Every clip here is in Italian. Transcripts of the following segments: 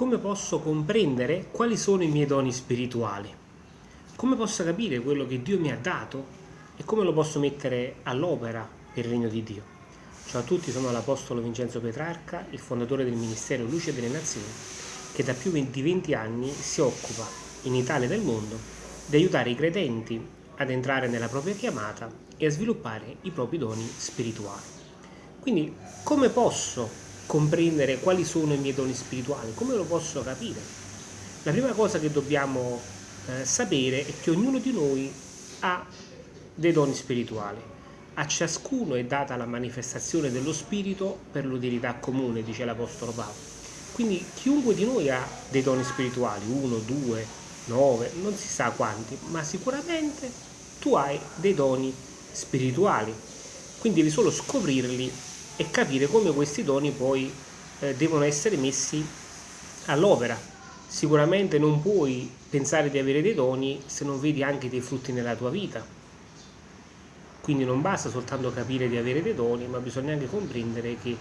come posso comprendere quali sono i miei doni spirituali? Come posso capire quello che Dio mi ha dato e come lo posso mettere all'opera per il regno di Dio? Ciao a tutti, sono l'Apostolo Vincenzo Petrarca, il fondatore del Ministero Luce delle Nazioni, che da più di 20 anni si occupa in Italia e nel mondo di aiutare i credenti ad entrare nella propria chiamata e a sviluppare i propri doni spirituali. Quindi come posso comprendere quali sono i miei doni spirituali, come lo posso capire? La prima cosa che dobbiamo eh, sapere è che ognuno di noi ha dei doni spirituali. A ciascuno è data la manifestazione dello spirito per l'utilità comune, dice l'Apostolo Paolo. Quindi chiunque di noi ha dei doni spirituali, uno, due, nove, non si sa quanti, ma sicuramente tu hai dei doni spirituali. Quindi devi solo scoprirli e capire come questi doni poi eh, devono essere messi all'opera. Sicuramente non puoi pensare di avere dei doni se non vedi anche dei frutti nella tua vita. Quindi non basta soltanto capire di avere dei doni, ma bisogna anche comprendere che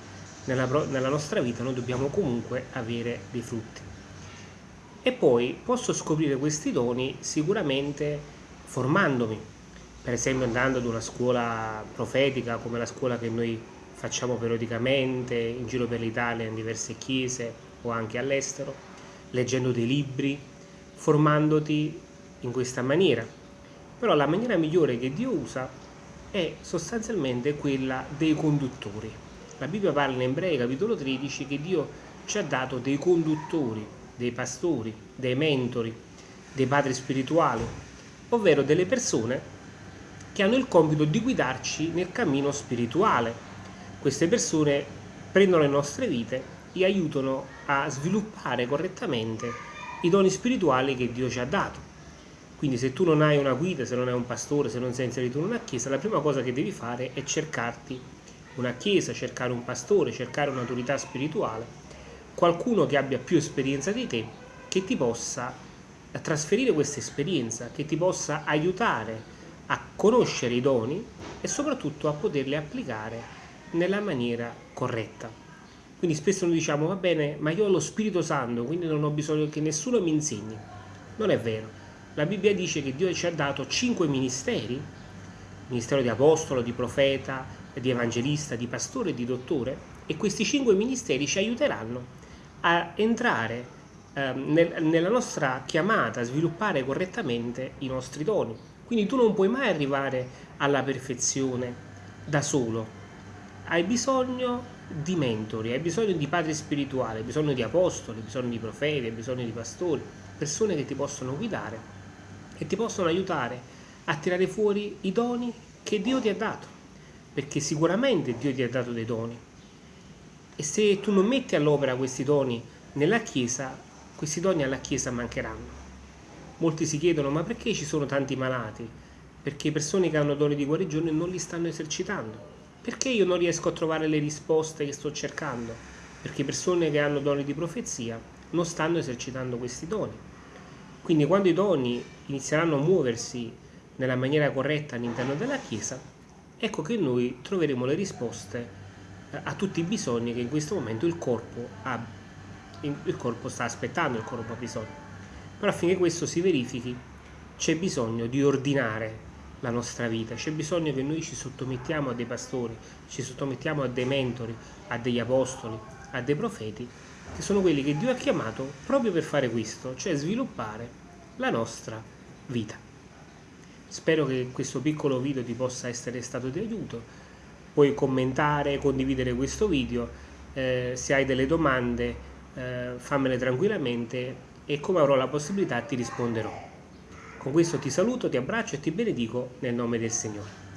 nella, nella nostra vita noi dobbiamo comunque avere dei frutti. E poi posso scoprire questi doni sicuramente formandomi, per esempio andando ad una scuola profetica come la scuola che noi facciamo periodicamente in giro per l'Italia in diverse chiese o anche all'estero, leggendo dei libri, formandoti in questa maniera. Però la maniera migliore che Dio usa è sostanzialmente quella dei conduttori. La Bibbia parla in Ebrei capitolo 13 che Dio ci ha dato dei conduttori, dei pastori, dei mentori, dei padri spirituali, ovvero delle persone che hanno il compito di guidarci nel cammino spirituale, queste persone prendono le nostre vite e aiutano a sviluppare correttamente i doni spirituali che Dio ci ha dato. Quindi se tu non hai una guida, se non hai un pastore, se non sei inserito in una chiesa, la prima cosa che devi fare è cercarti una chiesa, cercare un pastore, cercare un'autorità spirituale, qualcuno che abbia più esperienza di te, che ti possa trasferire questa esperienza, che ti possa aiutare a conoscere i doni e soprattutto a poterli applicare nella maniera corretta. Quindi spesso noi diciamo, va bene, ma io ho lo Spirito Santo, quindi non ho bisogno che nessuno mi insegni. Non è vero. La Bibbia dice che Dio ci ha dato cinque ministeri, ministero di apostolo, di profeta, di evangelista, di pastore e di dottore, e questi cinque ministeri ci aiuteranno a entrare eh, nel, nella nostra chiamata, a sviluppare correttamente i nostri doni. Quindi tu non puoi mai arrivare alla perfezione da solo, hai bisogno di mentori, hai bisogno di padri spirituali, hai bisogno di apostoli, hai bisogno di profeti, hai bisogno di pastori, persone che ti possono guidare e ti possono aiutare a tirare fuori i doni che Dio ti ha dato, perché sicuramente Dio ti ha dato dei doni. E se tu non metti all'opera questi doni nella Chiesa, questi doni alla Chiesa mancheranno. Molti si chiedono, ma perché ci sono tanti malati? Perché persone che hanno doni di guarigione non li stanno esercitando perché io non riesco a trovare le risposte che sto cercando? Perché persone che hanno doni di profezia non stanno esercitando questi doni. Quindi quando i doni inizieranno a muoversi nella maniera corretta all'interno della Chiesa, ecco che noi troveremo le risposte eh, a tutti i bisogni che in questo momento il corpo, ha, il corpo sta aspettando, il corpo ha bisogno. Però affinché questo si verifichi c'è bisogno di ordinare la nostra vita, c'è bisogno che noi ci sottomettiamo a dei pastori, ci sottomettiamo a dei mentori, a degli apostoli, a dei profeti, che sono quelli che Dio ha chiamato proprio per fare questo, cioè sviluppare la nostra vita. Spero che questo piccolo video ti possa essere stato di aiuto, puoi commentare, condividere questo video, eh, se hai delle domande eh, fammele tranquillamente e come avrò la possibilità ti risponderò. Con questo ti saluto, ti abbraccio e ti benedico nel nome del Signore.